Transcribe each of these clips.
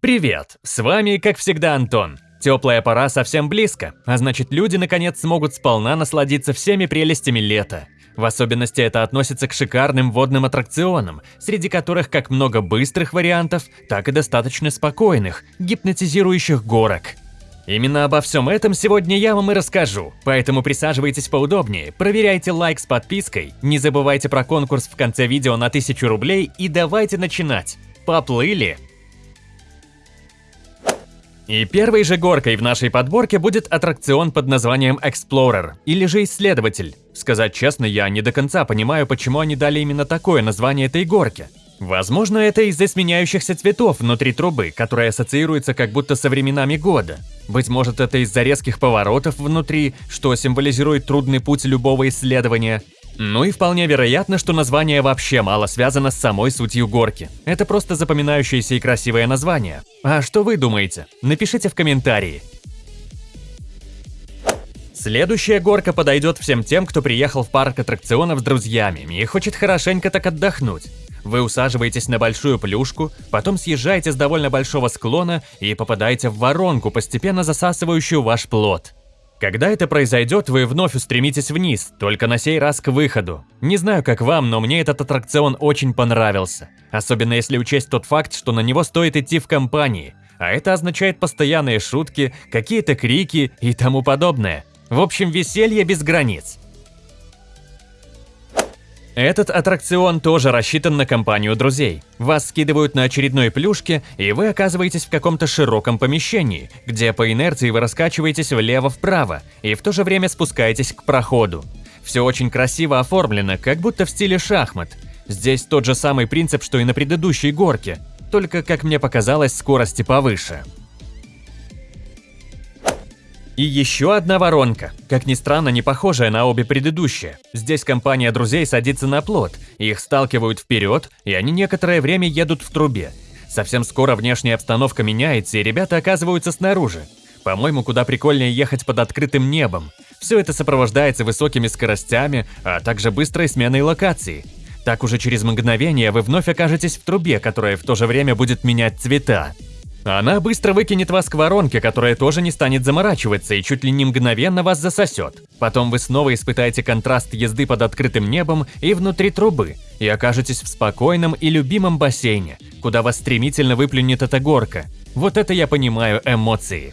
Привет! С вами, как всегда, Антон. Теплая пора совсем близко, а значит люди наконец смогут сполна насладиться всеми прелестями лета. В особенности это относится к шикарным водным аттракционам, среди которых как много быстрых вариантов, так и достаточно спокойных, гипнотизирующих горок. Именно обо всем этом сегодня я вам и расскажу, поэтому присаживайтесь поудобнее, проверяйте лайк с подпиской, не забывайте про конкурс в конце видео на 1000 рублей и давайте начинать. Поплыли! И первой же горкой в нашей подборке будет аттракцион под названием Explorer, или же Исследователь. Сказать честно, я не до конца понимаю, почему они дали именно такое название этой горке. Возможно, это из-за сменяющихся цветов внутри трубы, которая ассоциируется как будто со временами года. Быть может, это из-за резких поворотов внутри, что символизирует трудный путь любого исследования. Ну и вполне вероятно, что название вообще мало связано с самой сутью горки. Это просто запоминающееся и красивое название. А что вы думаете? Напишите в комментарии. Следующая горка подойдет всем тем, кто приехал в парк аттракционов с друзьями и хочет хорошенько так отдохнуть. Вы усаживаетесь на большую плюшку, потом съезжаете с довольно большого склона и попадаете в воронку, постепенно засасывающую ваш плод. Когда это произойдет, вы вновь устремитесь вниз, только на сей раз к выходу. Не знаю, как вам, но мне этот аттракцион очень понравился. Особенно если учесть тот факт, что на него стоит идти в компании. А это означает постоянные шутки, какие-то крики и тому подобное. В общем, веселье без границ. Этот аттракцион тоже рассчитан на компанию друзей. Вас скидывают на очередной плюшке, и вы оказываетесь в каком-то широком помещении, где по инерции вы раскачиваетесь влево-вправо и в то же время спускаетесь к проходу. Все очень красиво оформлено, как будто в стиле шахмат. Здесь тот же самый принцип, что и на предыдущей горке, только, как мне показалось, скорости повыше. И еще одна воронка, как ни странно, не похожая на обе предыдущие. Здесь компания друзей садится на плот, их сталкивают вперед, и они некоторое время едут в трубе. Совсем скоро внешняя обстановка меняется, и ребята оказываются снаружи. По-моему, куда прикольнее ехать под открытым небом. Все это сопровождается высокими скоростями, а также быстрой сменой локации. Так уже через мгновение вы вновь окажетесь в трубе, которая в то же время будет менять цвета. Она быстро выкинет вас к воронке, которая тоже не станет заморачиваться и чуть ли не мгновенно вас засосет. Потом вы снова испытаете контраст езды под открытым небом и внутри трубы, и окажетесь в спокойном и любимом бассейне, куда вас стремительно выплюнет эта горка. Вот это я понимаю эмоции.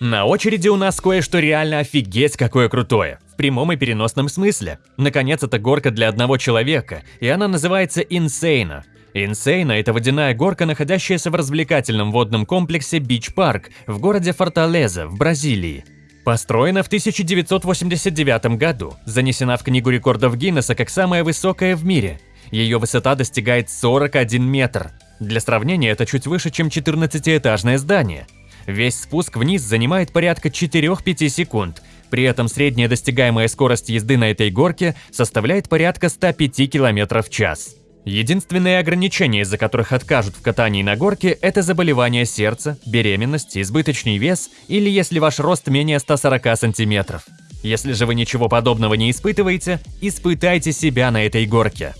На очереди у нас кое-что реально офигеть какое крутое. В прямом и переносном смысле. Наконец, это горка для одного человека, и она называется Insane. Инсейна – это водяная горка, находящаяся в развлекательном водном комплексе Бич Парк в городе Форталеза в Бразилии. Построена в 1989 году, занесена в Книгу рекордов Гиннесса как самая высокая в мире. Ее высота достигает 41 метр. Для сравнения, это чуть выше, чем 14-этажное здание. Весь спуск вниз занимает порядка 4-5 секунд, при этом средняя достигаемая скорость езды на этой горке составляет порядка 105 км в час. Единственные ограничения, из-за которых откажут в катании на горке, это заболевание сердца, беременность, избыточный вес или если ваш рост менее 140 сантиметров. Если же вы ничего подобного не испытываете, испытайте себя на этой горке.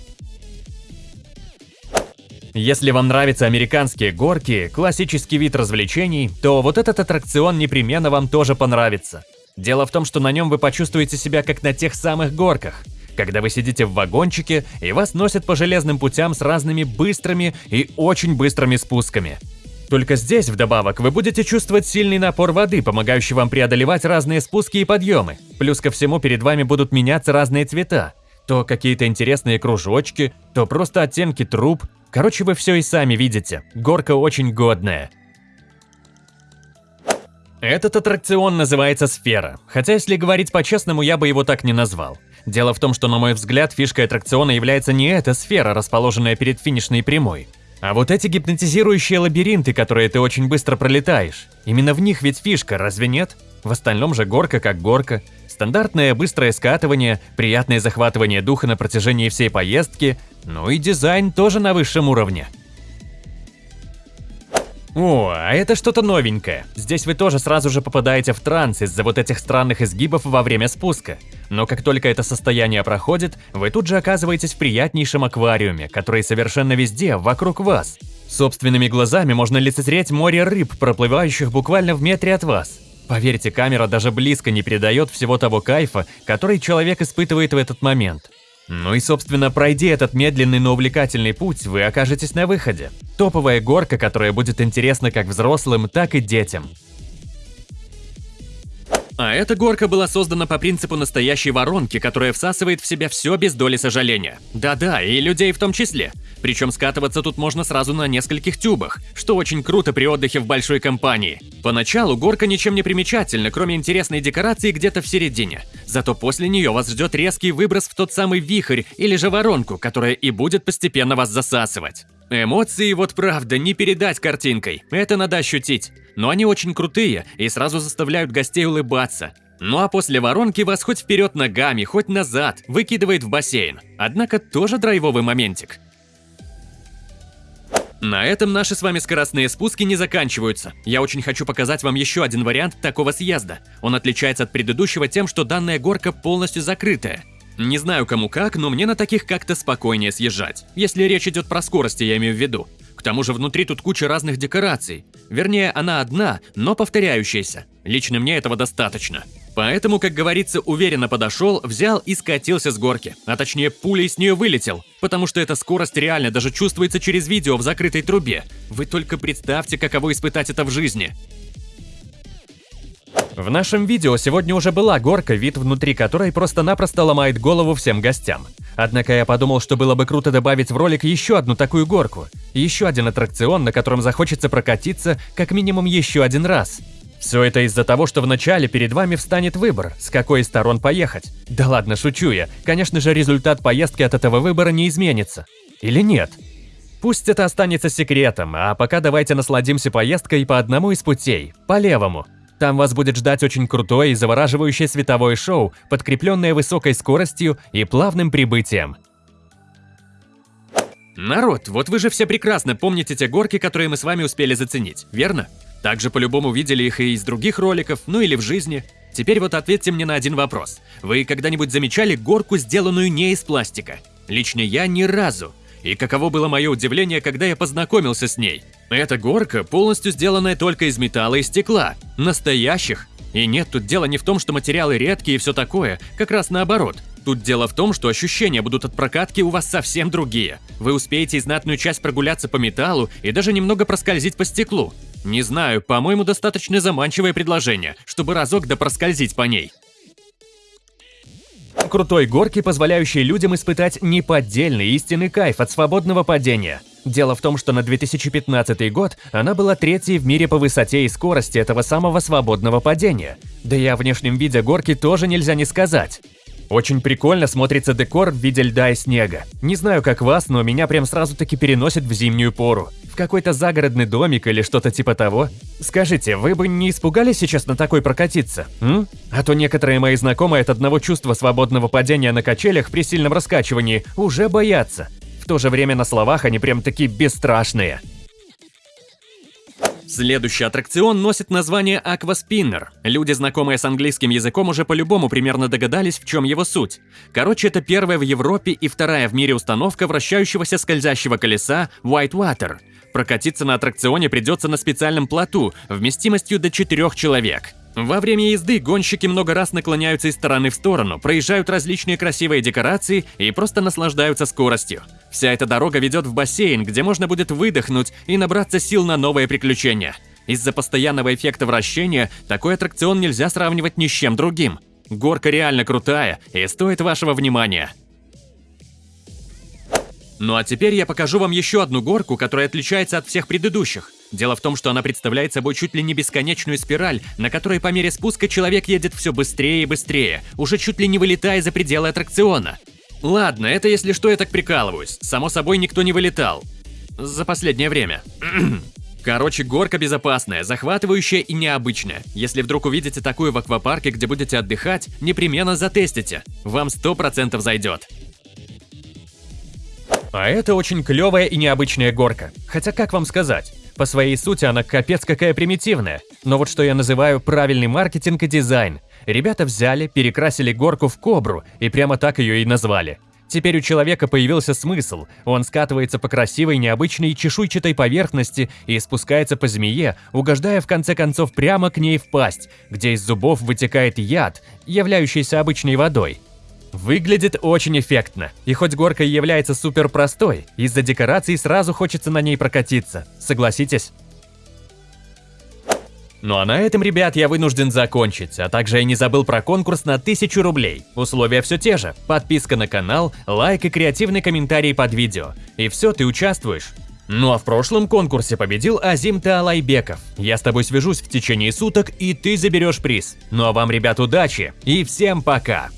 Если вам нравятся американские горки, классический вид развлечений, то вот этот аттракцион непременно вам тоже понравится. Дело в том, что на нем вы почувствуете себя как на тех самых горках – когда вы сидите в вагончике и вас носят по железным путям с разными быстрыми и очень быстрыми спусками. Только здесь, вдобавок, вы будете чувствовать сильный напор воды, помогающий вам преодолевать разные спуски и подъемы. Плюс ко всему перед вами будут меняться разные цвета. То какие-то интересные кружочки, то просто оттенки труб. Короче, вы все и сами видите. Горка очень годная. Этот аттракцион называется «Сфера», хотя если говорить по-честному, я бы его так не назвал. Дело в том, что, на мой взгляд, фишкой аттракциона является не эта сфера, расположенная перед финишной прямой, а вот эти гипнотизирующие лабиринты, которые ты очень быстро пролетаешь. Именно в них ведь фишка, разве нет? В остальном же горка как горка. Стандартное быстрое скатывание, приятное захватывание духа на протяжении всей поездки, ну и дизайн тоже на высшем уровне. О, а это что-то новенькое. Здесь вы тоже сразу же попадаете в транс из-за вот этих странных изгибов во время спуска. Но как только это состояние проходит, вы тут же оказываетесь в приятнейшем аквариуме, который совершенно везде, вокруг вас. Собственными глазами можно лицезреть море рыб, проплывающих буквально в метре от вас. Поверьте, камера даже близко не передает всего того кайфа, который человек испытывает в этот момент. Ну и, собственно, пройди этот медленный, но увлекательный путь, вы окажетесь на выходе. Топовая горка, которая будет интересна как взрослым, так и детям. А эта горка была создана по принципу настоящей воронки, которая всасывает в себя все без доли сожаления. Да-да, и людей в том числе. Причем скатываться тут можно сразу на нескольких тюбах, что очень круто при отдыхе в большой компании. Поначалу горка ничем не примечательна, кроме интересной декорации где-то в середине. Зато после нее вас ждет резкий выброс в тот самый вихрь или же воронку, которая и будет постепенно вас засасывать. Эмоции вот правда не передать картинкой, это надо ощутить. Но они очень крутые и сразу заставляют гостей улыбаться. Ну а после воронки вас хоть вперед ногами, хоть назад выкидывает в бассейн. Однако тоже драйвовый моментик. На этом наши с вами скоростные спуски не заканчиваются. Я очень хочу показать вам еще один вариант такого съезда. Он отличается от предыдущего тем, что данная горка полностью закрытая. Не знаю кому как, но мне на таких как-то спокойнее съезжать. Если речь идет про скорости, я имею в виду. К тому же внутри тут куча разных декораций. Вернее, она одна, но повторяющаяся. Лично мне этого достаточно. Поэтому, как говорится, уверенно подошел, взял и скатился с горки. А точнее, пулей с нее вылетел. Потому что эта скорость реально даже чувствуется через видео в закрытой трубе. Вы только представьте, каково испытать это в жизни. В нашем видео сегодня уже была горка, вид внутри которой просто-напросто ломает голову всем гостям. Однако я подумал, что было бы круто добавить в ролик еще одну такую горку. Еще один аттракцион, на котором захочется прокатиться как минимум еще один раз. Все это из-за того, что вначале перед вами встанет выбор, с какой из сторон поехать. Да ладно, шучу я. Конечно же, результат поездки от этого выбора не изменится. Или нет? Пусть это останется секретом, а пока давайте насладимся поездкой по одному из путей, по левому. Там вас будет ждать очень крутое и завораживающее световое шоу, подкрепленное высокой скоростью и плавным прибытием. Народ, вот вы же все прекрасно помните те горки, которые мы с вами успели заценить, верно? Также по-любому видели их и из других роликов, ну или в жизни. Теперь вот ответьте мне на один вопрос. Вы когда-нибудь замечали горку, сделанную не из пластика? Лично я ни разу. И каково было мое удивление, когда я познакомился с ней. Эта горка полностью сделанная только из металла и стекла. Настоящих. И нет, тут дело не в том, что материалы редкие и все такое, как раз наоборот. Тут дело в том, что ощущения будут от прокатки у вас совсем другие. Вы успеете и знатную часть прогуляться по металлу и даже немного проскользить по стеклу. Не знаю, по-моему, достаточно заманчивое предложение, чтобы разок да проскользить по ней крутой горки, позволяющей людям испытать неподдельный истинный кайф от свободного падения. Дело в том, что на 2015 год она была третьей в мире по высоте и скорости этого самого свободного падения. Да и о внешнем виде горки тоже нельзя не сказать. Очень прикольно смотрится декор в виде льда и снега. Не знаю, как вас, но меня прям сразу-таки переносит в зимнюю пору. В какой-то загородный домик или что-то типа того. Скажите, вы бы не испугались сейчас на такой прокатиться? М? А то некоторые мои знакомые от одного чувства свободного падения на качелях при сильном раскачивании уже боятся. В то же время на словах они прям такие бесстрашные. Следующий аттракцион носит название Aquaspinner. Люди, знакомые с английским языком, уже по-любому примерно догадались, в чем его суть. Короче, это первая в Европе и вторая в мире установка вращающегося скользящего колеса Whitewater. Прокатиться на аттракционе придется на специальном плоту, вместимостью до 4 человек. Во время езды гонщики много раз наклоняются из стороны в сторону, проезжают различные красивые декорации и просто наслаждаются скоростью. Вся эта дорога ведет в бассейн, где можно будет выдохнуть и набраться сил на новые приключения. Из-за постоянного эффекта вращения такой аттракцион нельзя сравнивать ни с чем другим. Горка реально крутая и стоит вашего внимания. Ну а теперь я покажу вам еще одну горку, которая отличается от всех предыдущих. Дело в том, что она представляет собой чуть ли не бесконечную спираль, на которой по мере спуска человек едет все быстрее и быстрее, уже чуть ли не вылетая за пределы аттракциона. Ладно, это если что, я так прикалываюсь. Само собой, никто не вылетал. За последнее время. Короче, горка безопасная, захватывающая и необычная. Если вдруг увидите такую в аквапарке, где будете отдыхать, непременно затестите. Вам 100% зайдет. А это очень клевая и необычная горка. Хотя как вам сказать? По своей сути она капец какая примитивная. Но вот что я называю правильный маркетинг и дизайн. Ребята взяли, перекрасили горку в кобру и прямо так ее и назвали. Теперь у человека появился смысл. Он скатывается по красивой, необычной чешуйчатой поверхности и спускается по змее, угождая в конце концов прямо к ней в пасть, где из зубов вытекает яд, являющийся обычной водой. Выглядит очень эффектно, и хоть горка и является супер простой, из-за декораций сразу хочется на ней прокатиться, согласитесь? Ну а на этом, ребят, я вынужден закончить, а также я не забыл про конкурс на 1000 рублей. Условия все те же. Подписка на канал, лайк и креативный комментарий под видео. И все, ты участвуешь. Ну а в прошлом конкурсе победил Азим Таалайбеков. Я с тобой свяжусь в течение суток, и ты заберешь приз. Ну а вам, ребят, удачи и всем пока!